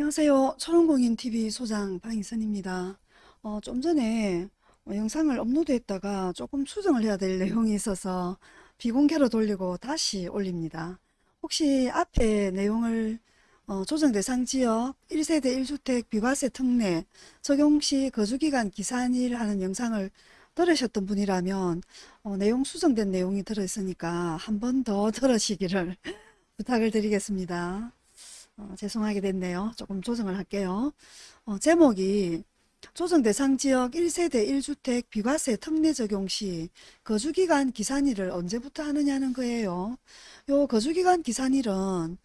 안녕하세요. 초롱공인TV 소장 방희선입니다. 어, 좀 전에 어, 영상을 업로드했다가 조금 수정을 해야 될 내용이 있어서 비공개로 돌리고 다시 올립니다. 혹시 앞에 내용을 어, 조정 대상 지역 1세대 1주택 비과세 특례 적용 시 거주기간 기산일 하는 영상을 들으셨던 분이라면 어, 내용 수정된 내용이 들어있으니까 한 번 더 들으시기를 부탁을 드리겠습니다. 어, 죄송하게 됐네요. 조금 조정을 할게요. 어, 제목이 조정 대상 지역 1세대 1주택 비과세 특례 적용 시 거주기간 기산일을 언제부터 하느냐는 거예요. 요 거주기간 기산일은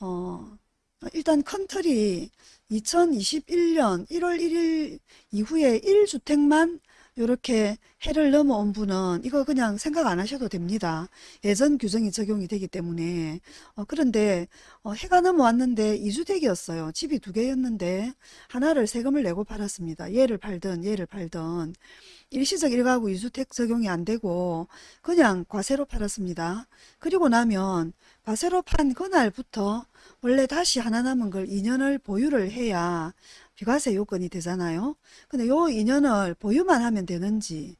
어, 일단 컨트리 2021년 1월 1일 이후에 1주택만 이렇게 해를 넘어온 분은 이거 그냥 생각 안 하셔도 됩니다. 예전 규정이 적용이 되기 때문에 어, 그런데 어, 해가 넘어왔는데 2주택이었어요. 집이 두 개였는데 하나를 세금을 내고 팔았습니다. 얘를 팔든 얘를 팔든 일시적 1가구 2주택 적용이 안 되고 그냥 과세로 팔았습니다. 그리고 나면 과세로 판 그날부터 원래 다시 하나 남은 걸 2년을 보유를 해야 비과세 요건이 되잖아요. 근데 요 2년을 보유만 하면 되는지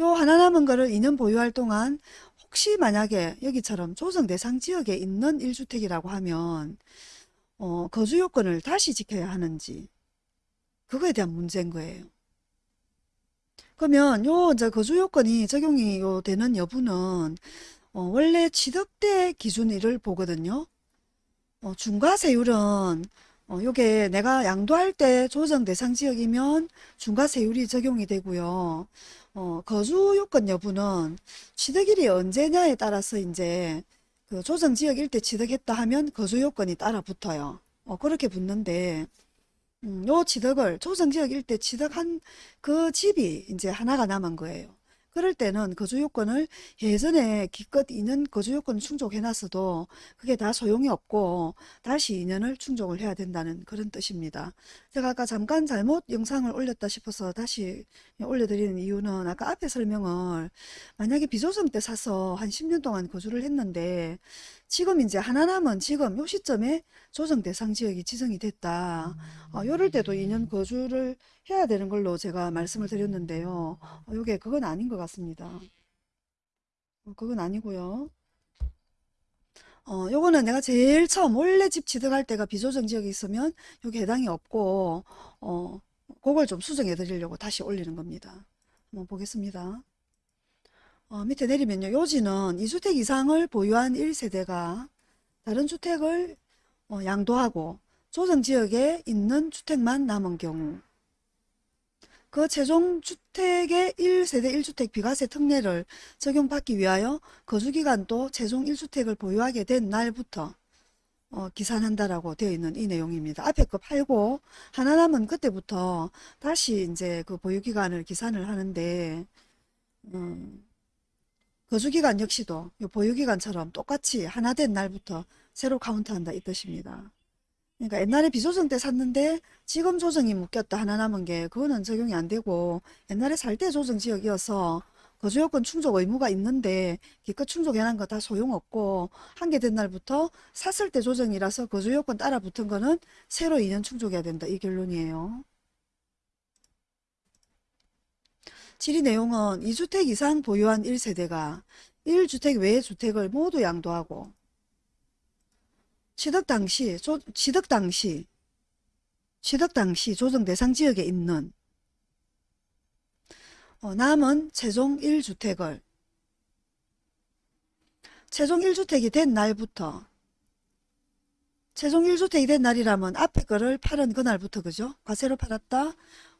요 하나 남은 거를 2년 보유할 동안 혹시 만약에 여기처럼 조정 대상 지역에 있는 1주택이라고 하면 어, 거주 요건을 다시 지켜야 하는지 그거에 대한 문제인 거예요. 그러면 요 이제 거주 요건이 적용이 요 되는 여부는 어, 원래 취득세 기준일을 보거든요. 어, 중과세율은 어, 요게 내가 양도할 때 조정 대상 지역이면 중과세율이 적용이 되고요. 어, 거주 요건 여부는 취득일이 언제냐에 따라서 이제 그 조정 지역 일대 취득했다 하면 거주 요건이 따라 붙어요. 어, 그렇게 붙는데 음, 요 취득을 조정 지역 일대 취득한 그 집이 이제 하나가 남은 거예요. 그럴 때는 거주 요건을 예전에 기껏 2년 거주 요건 충족해 놨어도 그게 다 소용이 없고 다시 2년을 충족을 해야 된다는 그런 뜻입니다. 제가 아까 잠깐 잘못 영상을 올렸다 싶어서 다시 올려드리는 이유는 아까 앞에 설명을 만약에 비조정 때 사서 한 10년 동안 거주를 했는데 지금 이제 하나 남은 지금 요 시점에 조정 대상 지역이 지정이 됐다. 어, 요럴 때도 2년 거주를 해야 되는 걸로 제가 말씀을 드렸는데요. 어, 요게 그건 아닌 것 같습니다. 어, 그건 아니고요. 어, 요거는 내가 제일 처음 원래 집 취득할 때가 비조정 지역이 있으면 요게 해당이 없고 어, 그걸 좀 수정해 드리려고 다시 올리는 겁니다. 한번 보겠습니다. 어, 밑에 내리면요. 요지는 2주택 이상을 보유한 1세대가 다른 주택을 어, 양도하고 조정지역에 있는 주택만 남은 경우 그 최종 주택의 1세대 1주택 비과세 특례를 적용받기 위하여 거주기간도 최종 1주택을 보유하게 된 날부터 어, 기산한다라고 되어 있는 이 내용입니다. 앞에 거 팔고 하나 남은 그때부터 다시 이제 그 보유기간을 기산을 하는데 음, 거주기간 역시도 보유기간처럼 똑같이 하나 된 날부터 새로 카운트한다 이 뜻입니다. 그러니까 옛날에 비조정 때 샀는데 지금 조정이 묶였다 하나 남은 게 그거는 적용이 안 되고 옛날에 살 때 조정 지역이어서 거주요건 충족 의무가 있는데 기껏 충족해놓은 거다 소용없고 한 개 된 날부터 샀을 때 조정이라서 거주요건 따라 붙은 거는 새로 2년 충족해야 된다 이 결론이에요. 질의 내용은 2주택 이상 보유한 1세대가 1주택 외의 주택을 모두 양도하고 취득 당시, 조, 취득 당시, 취득 당시 조정 대상 지역에 있는 어, 남은 최종 1주택을 최종 1주택이 된 날부터 최종 1주택이 된 날이라면 앞에 거를 팔은 그날부터 그죠? 과세로 팔았다.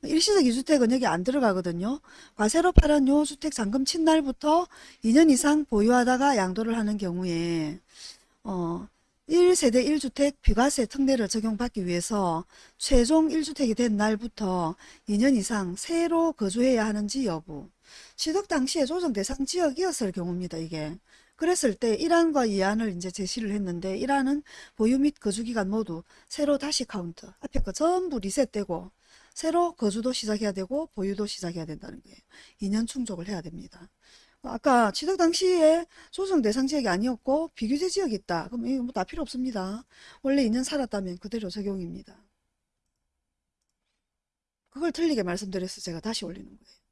일시적 2주택은 여기 안 들어가거든요. 과세로 팔은 요 주택 잔금 친 날부터 2년 이상 보유하다가 양도를 하는 경우에 어 1세대 1주택 비과세 특례를 적용받기 위해서 최종 1주택이 된 날부터 2년 이상 새로 거주해야 하는지 여부 취득 당시에 조정 대상 지역이었을 경우입니다. 이게 그랬을 때 1안과 2안을 이제 제시를 했는데 1안은 보유 및 거주기간 모두 새로 다시 카운트 앞에 거 전부 리셋되고 새로 거주도 시작해야 되고 보유도 시작해야 된다는 거예요. 2년 충족을 해야 됩니다. 아까 취득 당시에 조정 대상 지역이 아니었고 비규제 지역이었다. 그럼 이거 뭐 다 필요 없습니다. 원래 2년 살았다면 그대로 적용입니다. 그걸 틀리게 말씀드려서 제가 다시 올리는 거예요.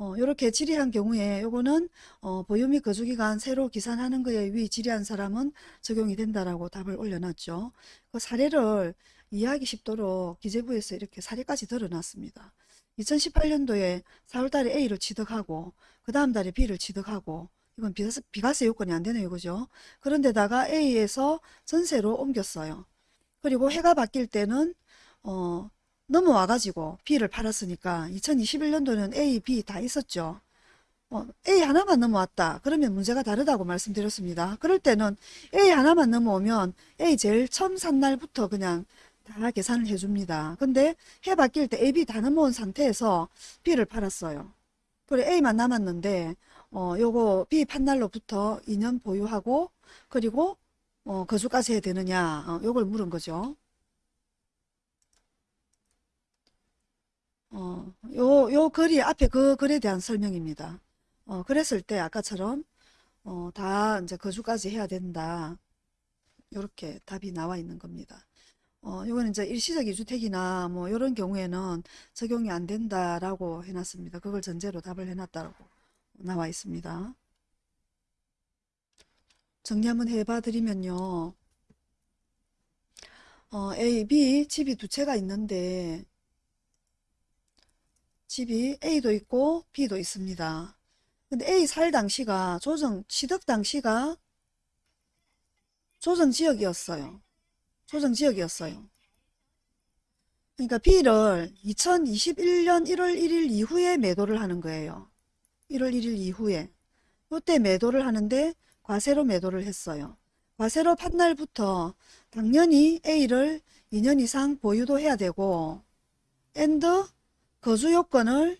어, 요렇게 질의한 경우에 요거는 어, 보유 및 거주기간 새로 기산하는 거에 위 질의한 사람은 적용이 된다라고 답을 올려놨죠. 그 사례를 이해하기 쉽도록 기재부에서 이렇게 사례까지 드러났습니다. 2018년도에 4월달에 A를 취득하고 그 다음 달에 B를 취득하고 이건 비과세, 비과세 요건이 안 되네요. 그죠? 그런데다가 A에서 전세로 옮겼어요. 그리고 해가 바뀔 때는 어, 넘어와가지고 B를 팔았으니까 2021년도는 A, B 다 있었죠. 어, A 하나만 넘어왔다. 그러면 문제가 다르다고 말씀드렸습니다. 그럴 때는 A 하나만 넘어오면 A 제일 처음 산 날부터 그냥 다 계산을 해줍니다. 근데 해 바뀔 때 A, B 다 넘어온 상태에서 B를 팔았어요. 그래 A만 남았는데 어, 요거 B 판 날로부터 2년 보유하고 그리고 어, 거주까지 해야 되느냐 어, 요걸 물은 거죠. 어, 요, 요 글이 앞에 그 글에 대한 설명입니다. 어, 그랬을 때 아까처럼 어, 다 이제 거주까지 해야 된다. 요렇게 답이 나와 있는 겁니다. 어, 요거는 이제 일시적 이주택이나 뭐 이런 경우에는 적용이 안 된다라고 해놨습니다. 그걸 전제로 답을 해놨다고 나와 있습니다. 정리 한번 해봐 드리면요. 어, A, B 집이 두 채가 있는데 집이 A도 있고 B도 있습니다. 근데 A 살 당시가 조정 취득 당시가 조정 지역이었어요. 조정 지역이었어요. 그러니까 B를 2021년 1월 1일 이후에 매도를 하는 거예요. 1월 1일 이후에. 이때 매도를 하는데 과세로 매도를 했어요. 과세로 판 날부터 당연히 A를 2년 이상 보유도 해야 되고 and 거주 요건을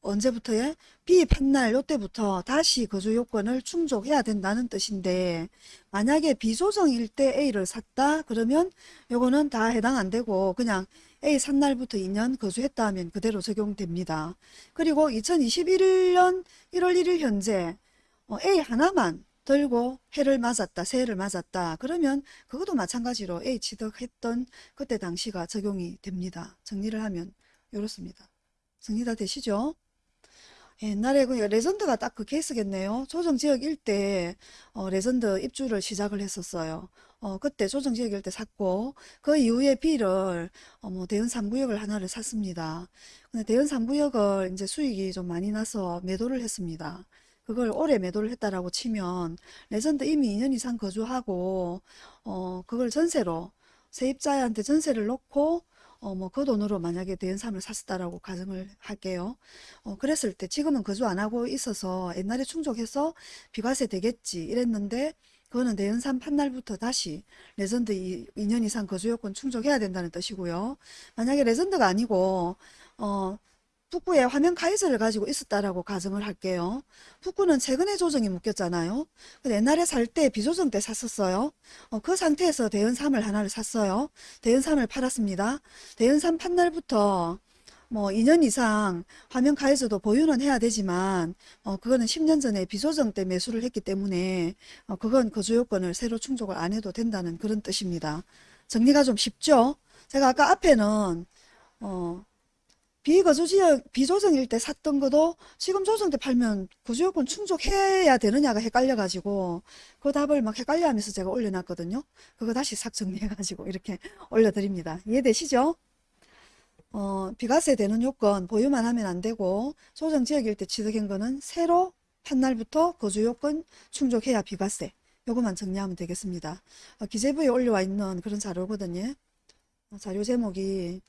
언제부터에 B 판날 요때부터 다시 거주 요건을 충족해야 된다는 뜻인데 만약에 비조정일 때 A를 샀다 그러면 요거는 다 해당 안 되고 그냥 A 산 날부터 2년 거주했다 하면 그대로 적용됩니다. 그리고 2021년 1월 1일 현재 어, A 하나만 들고 해를 맞았다 새해를 맞았다 그러면 그것도 마찬가지로 A 취득했던 그때 당시가 적용이 됩니다. 정리를 하면 이렇습니다. 정리 다 되시죠? 옛날에 그 레전드가 딱 그 케이스겠네요. 조정지역 일대 어, 레전드 입주를 시작을 했었어요. 어, 그때 조정지역일 때 샀고 그 이후에 B를 어, 뭐 대연 3구역을 하나를 샀습니다. 근데 대연 3구역을 이제 수익이 좀 많이 나서 매도를 했습니다. 그걸 올해 매도를 했다라고 치면 레전드 이미 2년 이상 거주하고 어, 그걸 전세로 세입자한테 전세를 놓고 어, 뭐, 그 돈으로 만약에 대연삼을 샀다라고 가정을 할게요. 어, 그랬을 때 지금은 거주 안 하고 있어서 옛날에 충족해서 비과세 되겠지 이랬는데 그거는 대연삼 판날부터 다시 레전드 2, 2년 이상 거주 요건 충족해야 된다는 뜻이고요. 만약에 레전드가 아니고 어, 북구에 화명 카이저를 가지고 있었다라고 가정을 할게요. 북구는 최근에 조정이 묶였잖아요. 옛날에 살 때 비조정 때 샀었어요. 어, 그 상태에서 대연3을 하나를 샀어요. 대연3을 팔았습니다. 대연3 판 날부터 뭐 2년 이상 화면 카이즈도 보유는 해야 되지만 어, 그거는 10년 전에 비조정 때 매수를 했기 때문에 어, 그건 거주 요건을 새로 충족을 안 해도 된다는 그런 뜻입니다. 정리가 좀 쉽죠? 제가 아까 앞에는 어, 비거주지역 비조정일 때 샀던 것도 지금 조정 때 팔면 구조요건 충족해야 되느냐가 헷갈려가지고 그 답을 막 헷갈려하면서 제가 올려놨거든요. 그거 다시 싹 정리해가지고 이렇게 올려드립니다. 이해되시죠? 어, 비과세 되는 요건 보유만 하면 안 되고 조정지역일 때 취득한 거는 새로 판 날부터 거주요건 충족해야 비과세 요것만 정리하면 되겠습니다. 어, 기재부에 올려와 있는 그런 자료거든요. 어, 자료 제목이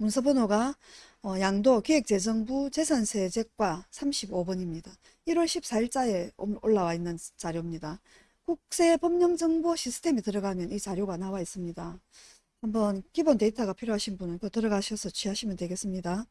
문서 번호가 어, 양도 기획재정부 재산세제과 35번입니다. 1월 14일자에 올라와 있는 자료입니다. 국세 법령정보 시스템에 들어가면 이 자료가 나와 있습니다. 한번 기본 데이터가 필요하신 분은 그 들어가셔서 취하시면 되겠습니다.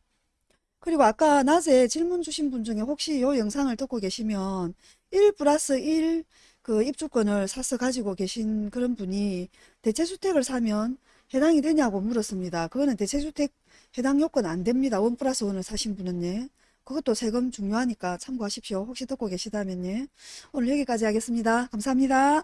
그리고 아까 낮에 질문 주신 분 중에 혹시 이 영상을 듣고 계시면 1 플러스 1 그 입주권을 사서 가지고 계신 그런 분이 대체주택을 사면 해당이 되냐고 물었습니다. 그거는 대체주택 해당 요건 안 됩니다. 원 플러스 원을 사신 분은 예. 그것도 세금 중요하니까 참고하십시오. 혹시 듣고 계시다면 예. 오늘 여기까지 하겠습니다. 감사합니다.